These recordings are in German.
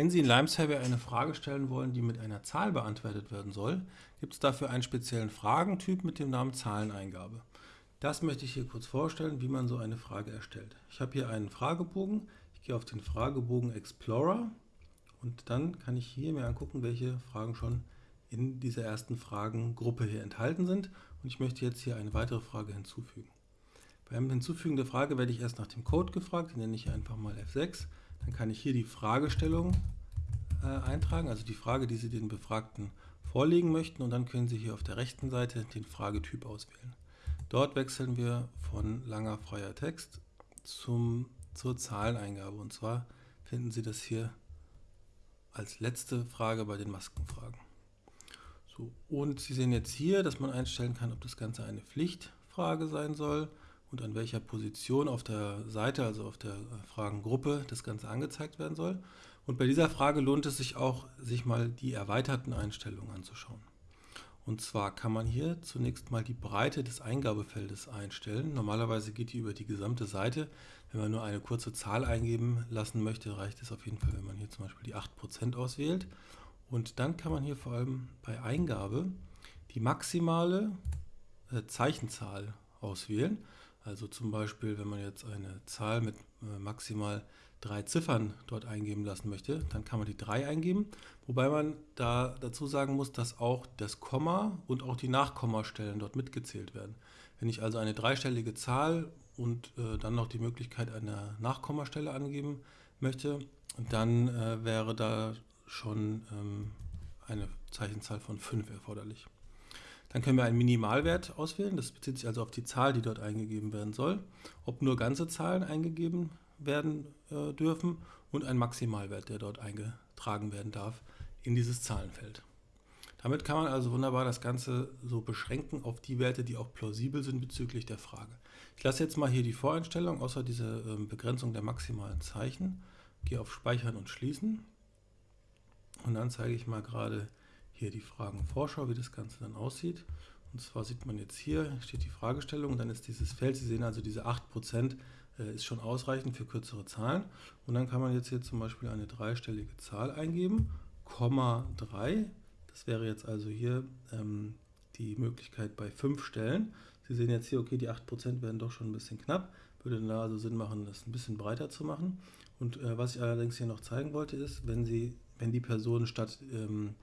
Wenn Sie in Lime Survey eine Frage stellen wollen, die mit einer Zahl beantwortet werden soll, gibt es dafür einen speziellen Fragentyp mit dem Namen Zahleneingabe. Das möchte ich hier kurz vorstellen, wie man so eine Frage erstellt. Ich habe hier einen Fragebogen. Ich gehe auf den Fragebogen Explorer und dann kann ich hier mir angucken, welche Fragen schon in dieser ersten Fragengruppe hier enthalten sind. Und ich möchte jetzt hier eine weitere Frage hinzufügen. Beim Hinzufügen der Frage werde ich erst nach dem Code gefragt, den nenne ich einfach mal F6. Dann kann ich hier die Fragestellung äh, eintragen, also die Frage, die Sie den Befragten vorlegen möchten und dann können Sie hier auf der rechten Seite den Fragetyp auswählen. Dort wechseln wir von langer freier Text zum, zur Zahleneingabe und zwar finden Sie das hier als letzte Frage bei den Maskenfragen. So, und Sie sehen jetzt hier, dass man einstellen kann, ob das Ganze eine Pflichtfrage sein soll und an welcher Position auf der Seite, also auf der äh, Fragengruppe, das Ganze angezeigt werden soll. Und bei dieser Frage lohnt es sich auch, sich mal die erweiterten Einstellungen anzuschauen. Und zwar kann man hier zunächst mal die Breite des Eingabefeldes einstellen. Normalerweise geht die über die gesamte Seite. Wenn man nur eine kurze Zahl eingeben lassen möchte, reicht es auf jeden Fall, wenn man hier zum Beispiel die 8% auswählt. Und dann kann man hier vor allem bei Eingabe die maximale äh, Zeichenzahl auswählen. Also zum Beispiel, wenn man jetzt eine Zahl mit äh, maximal drei Ziffern dort eingeben lassen möchte, dann kann man die 3 eingeben, wobei man da dazu sagen muss, dass auch das Komma und auch die Nachkommastellen dort mitgezählt werden. Wenn ich also eine dreistellige Zahl und äh, dann noch die Möglichkeit einer Nachkommastelle angeben möchte, dann äh, wäre da schon ähm, eine Zeichenzahl von 5 erforderlich. Dann können wir einen Minimalwert auswählen, das bezieht sich also auf die Zahl, die dort eingegeben werden soll, ob nur ganze Zahlen eingegeben werden äh, dürfen und ein Maximalwert, der dort eingetragen werden darf in dieses Zahlenfeld. Damit kann man also wunderbar das Ganze so beschränken auf die Werte, die auch plausibel sind bezüglich der Frage. Ich lasse jetzt mal hier die Voreinstellung, außer diese äh, Begrenzung der maximalen Zeichen, gehe auf Speichern und Schließen und dann zeige ich mal gerade hier die Fragenvorschau, wie das Ganze dann aussieht. Und zwar sieht man jetzt hier, steht die Fragestellung dann ist dieses Feld, Sie sehen also diese 8% äh, ist schon ausreichend für kürzere Zahlen. Und dann kann man jetzt hier zum Beispiel eine dreistellige Zahl eingeben, Komma 3. Das wäre jetzt also hier ähm, die Möglichkeit bei 5 Stellen. Sie sehen jetzt hier, okay, die 8% werden doch schon ein bisschen knapp. Würde da also Sinn machen, das ein bisschen breiter zu machen. Und äh, was ich allerdings hier noch zeigen wollte, ist, wenn, Sie, wenn die Person statt ähm,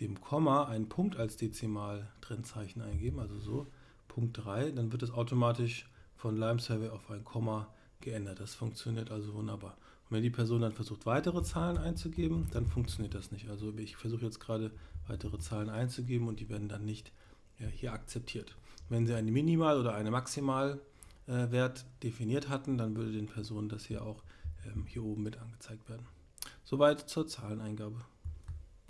dem Komma einen Punkt als Dezimal-Trennzeichen eingeben, also so, Punkt 3, dann wird es automatisch von Lime Survey auf ein Komma geändert. Das funktioniert also wunderbar. Und wenn die Person dann versucht, weitere Zahlen einzugeben, dann funktioniert das nicht. Also ich versuche jetzt gerade weitere Zahlen einzugeben und die werden dann nicht ja, hier akzeptiert. Wenn Sie einen Minimal- oder einen Maximalwert äh, definiert hatten, dann würde den Personen das hier auch ähm, hier oben mit angezeigt werden. Soweit zur Zahleneingabe.